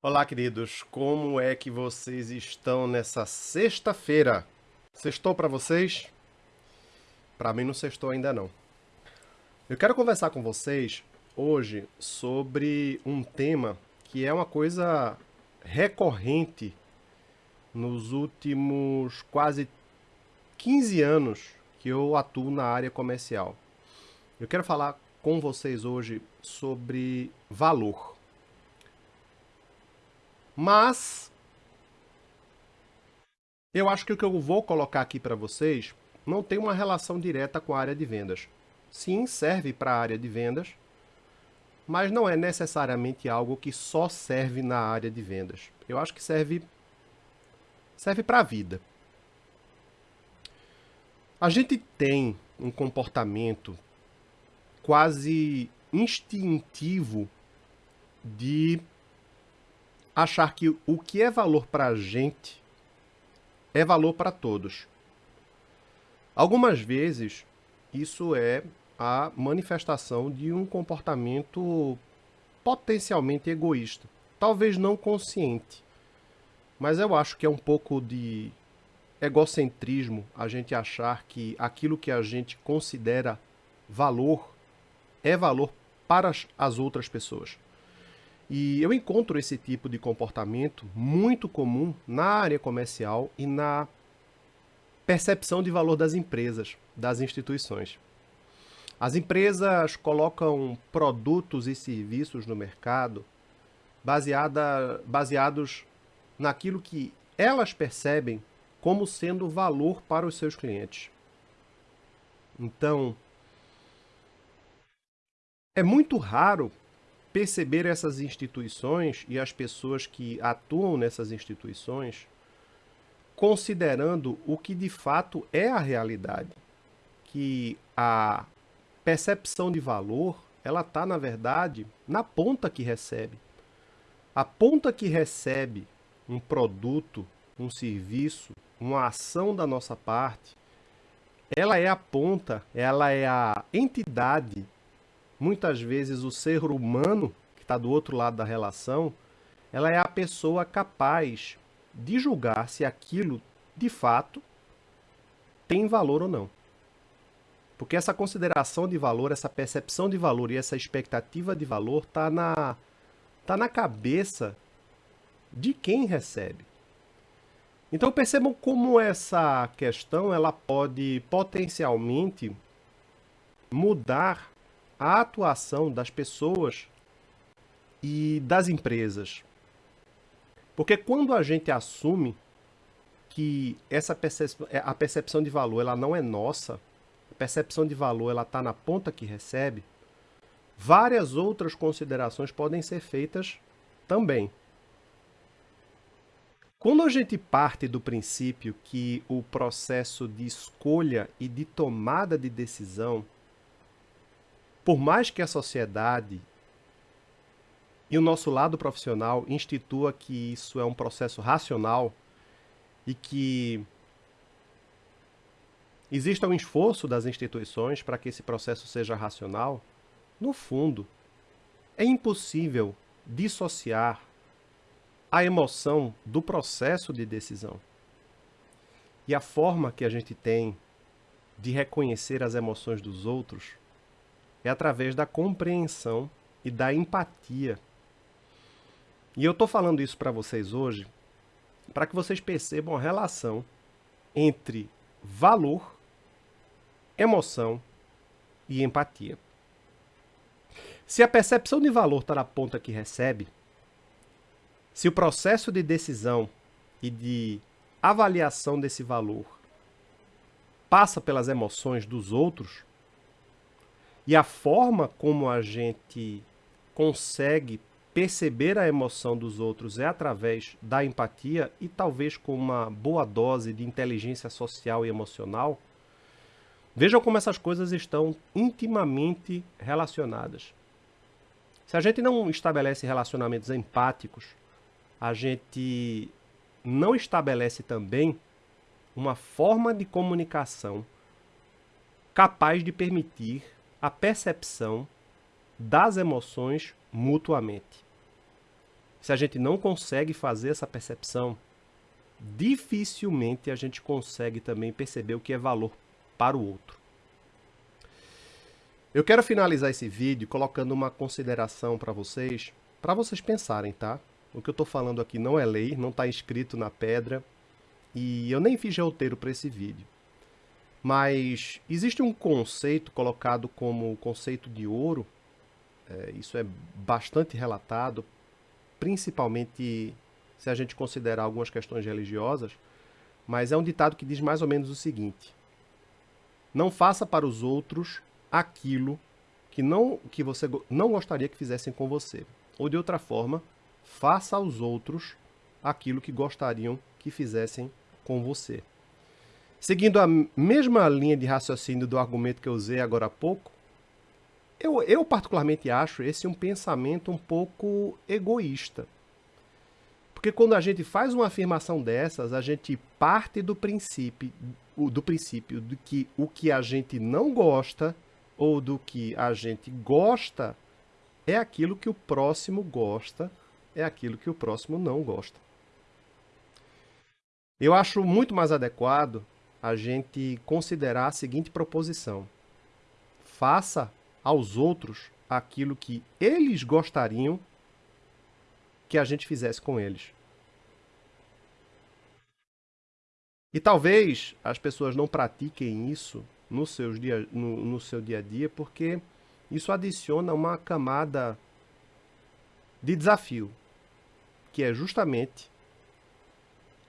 Olá, queridos. Como é que vocês estão nessa sexta-feira? Sextou para vocês? Para mim não sextou ainda não. Eu quero conversar com vocês hoje sobre um tema que é uma coisa recorrente nos últimos quase 15 anos que eu atuo na área comercial. Eu quero falar com vocês hoje sobre valor. Mas eu acho que o que eu vou colocar aqui para vocês não tem uma relação direta com a área de vendas. Sim, serve para a área de vendas, mas não é necessariamente algo que só serve na área de vendas. Eu acho que serve serve para a vida. A gente tem um comportamento quase instintivo de achar que o que é valor para a gente é valor para todos. Algumas vezes, isso é a manifestação de um comportamento potencialmente egoísta. Talvez não consciente, mas eu acho que é um pouco de egocentrismo a gente achar que aquilo que a gente considera valor é valor para as outras pessoas. E eu encontro esse tipo de comportamento muito comum na área comercial e na percepção de valor das empresas, das instituições. As empresas colocam produtos e serviços no mercado baseada, baseados naquilo que elas percebem como sendo valor para os seus clientes. Então, é muito raro perceber essas instituições e as pessoas que atuam nessas instituições considerando o que de fato é a realidade, que a percepção de valor, ela está, na verdade, na ponta que recebe. A ponta que recebe um produto, um serviço, uma ação da nossa parte, ela é a ponta, ela é a entidade muitas vezes o ser humano, que está do outro lado da relação, ela é a pessoa capaz de julgar se aquilo, de fato, tem valor ou não. Porque essa consideração de valor, essa percepção de valor e essa expectativa de valor está na, tá na cabeça de quem recebe. Então percebam como essa questão ela pode potencialmente mudar a atuação das pessoas e das empresas. Porque quando a gente assume que essa percepção, é, a percepção de valor ela não é nossa, a percepção de valor ela está na ponta que recebe, várias outras considerações podem ser feitas também. Quando a gente parte do princípio que o processo de escolha e de tomada de decisão por mais que a sociedade e o nosso lado profissional institua que isso é um processo racional e que exista um esforço das instituições para que esse processo seja racional, no fundo, é impossível dissociar a emoção do processo de decisão. E a forma que a gente tem de reconhecer as emoções dos outros é através da compreensão e da empatia. E eu estou falando isso para vocês hoje para que vocês percebam a relação entre valor, emoção e empatia. Se a percepção de valor está na ponta que recebe, se o processo de decisão e de avaliação desse valor passa pelas emoções dos outros, e a forma como a gente consegue perceber a emoção dos outros é através da empatia e talvez com uma boa dose de inteligência social e emocional. Vejam como essas coisas estão intimamente relacionadas. Se a gente não estabelece relacionamentos empáticos, a gente não estabelece também uma forma de comunicação capaz de permitir a percepção das emoções mutuamente. se a gente não consegue fazer essa percepção, dificilmente a gente consegue também perceber o que é valor para o outro. Eu quero finalizar esse vídeo colocando uma consideração para vocês, para vocês pensarem, tá? O que eu estou falando aqui não é lei, não está escrito na pedra, e eu nem fiz roteiro para esse vídeo. Mas existe um conceito colocado como conceito de ouro, é, isso é bastante relatado, principalmente se a gente considerar algumas questões religiosas, mas é um ditado que diz mais ou menos o seguinte: Não faça para os outros aquilo que não que você não gostaria que fizessem com você. Ou de outra forma, faça aos outros aquilo que gostariam que fizessem com você. Seguindo a mesma linha de raciocínio do argumento que eu usei agora há pouco, eu, eu particularmente acho esse um pensamento um pouco egoísta. Porque quando a gente faz uma afirmação dessas, a gente parte do princípio, do princípio de que o que a gente não gosta ou do que a gente gosta é aquilo que o próximo gosta, é aquilo que o próximo não gosta. Eu acho muito mais adequado a gente considerar a seguinte proposição: faça aos outros aquilo que eles gostariam que a gente fizesse com eles. E talvez as pessoas não pratiquem isso no, seus dia, no, no seu dia a dia, porque isso adiciona uma camada de desafio, que é justamente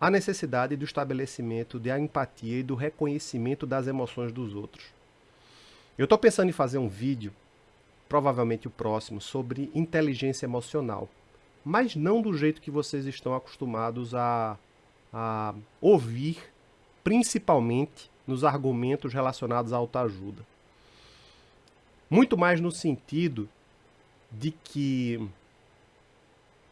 a necessidade do estabelecimento da empatia e do reconhecimento das emoções dos outros. Eu estou pensando em fazer um vídeo, provavelmente o próximo, sobre inteligência emocional mas não do jeito que vocês estão acostumados a, a ouvir, principalmente nos argumentos relacionados à autoajuda. Muito mais no sentido de que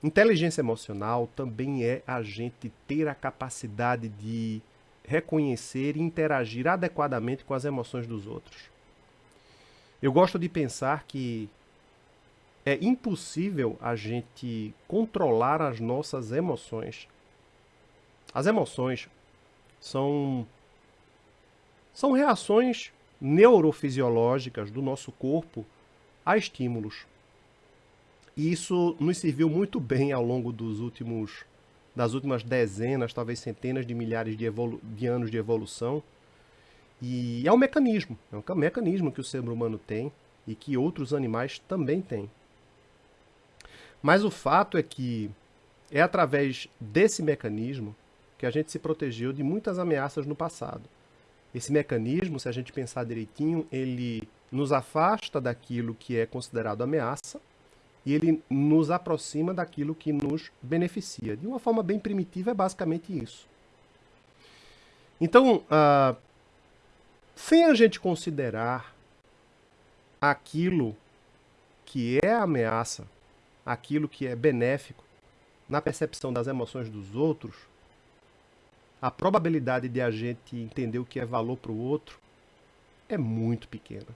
inteligência emocional também é a gente ter a capacidade de reconhecer e interagir adequadamente com as emoções dos outros. Eu gosto de pensar que é impossível a gente controlar as nossas emoções. As emoções são são reações neurofisiológicas do nosso corpo a estímulos. E isso nos serviu muito bem ao longo dos últimos das últimas dezenas, talvez centenas de milhares de, de anos de evolução. E é um mecanismo, é um mecanismo que o ser humano tem e que outros animais também têm. Mas o fato é que é através desse mecanismo que a gente se protegeu de muitas ameaças no passado. Esse mecanismo, se a gente pensar direitinho, ele nos afasta daquilo que é considerado ameaça e ele nos aproxima daquilo que nos beneficia. De uma forma bem primitiva, é basicamente isso. Então, uh, sem a gente considerar aquilo que é ameaça aquilo que é benéfico na percepção das emoções dos outros, a probabilidade de a gente entender o que é valor para o outro é muito pequena.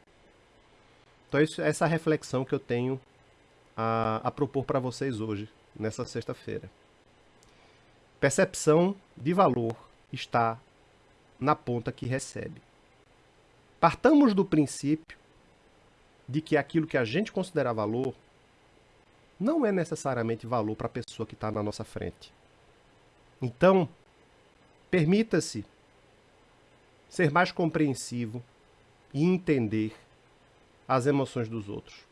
Então, isso, essa reflexão que eu tenho a, a propor para vocês hoje, nessa sexta-feira. Percepção de valor está na ponta que recebe. Partamos do princípio de que aquilo que a gente considera valor não é necessariamente valor para a pessoa que está na nossa frente. Então, permita-se ser mais compreensivo e entender as emoções dos outros.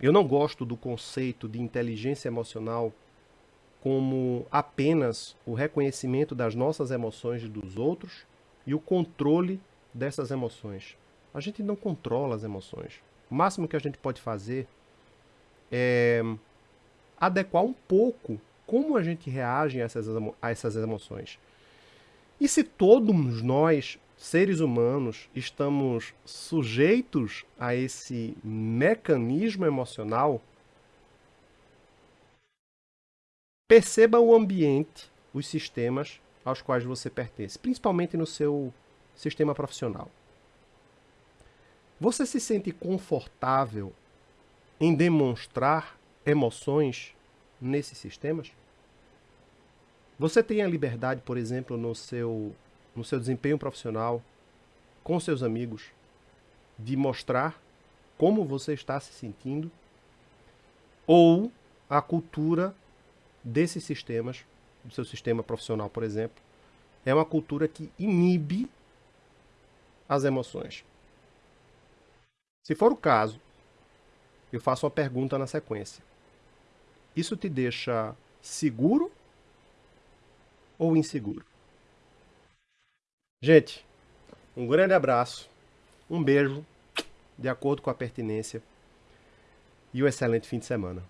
Eu não gosto do conceito de inteligência emocional como apenas o reconhecimento das nossas emoções e dos outros e o controle dessas emoções. A gente não controla as emoções. O máximo que a gente pode fazer é, adequar um pouco como a gente reage a essas, a essas emoções. E se todos nós, seres humanos, estamos sujeitos a esse mecanismo emocional, perceba o ambiente, os sistemas aos quais você pertence, principalmente no seu sistema profissional. Você se sente confortável em demonstrar emoções nesses sistemas? Você tem a liberdade, por exemplo, no seu, no seu desempenho profissional, com seus amigos, de mostrar como você está se sentindo? Ou a cultura desses sistemas, do seu sistema profissional, por exemplo, é uma cultura que inibe as emoções. Se for o caso, eu faço uma pergunta na sequência. Isso te deixa seguro ou inseguro? Gente, um grande abraço, um beijo, de acordo com a pertinência, e um excelente fim de semana.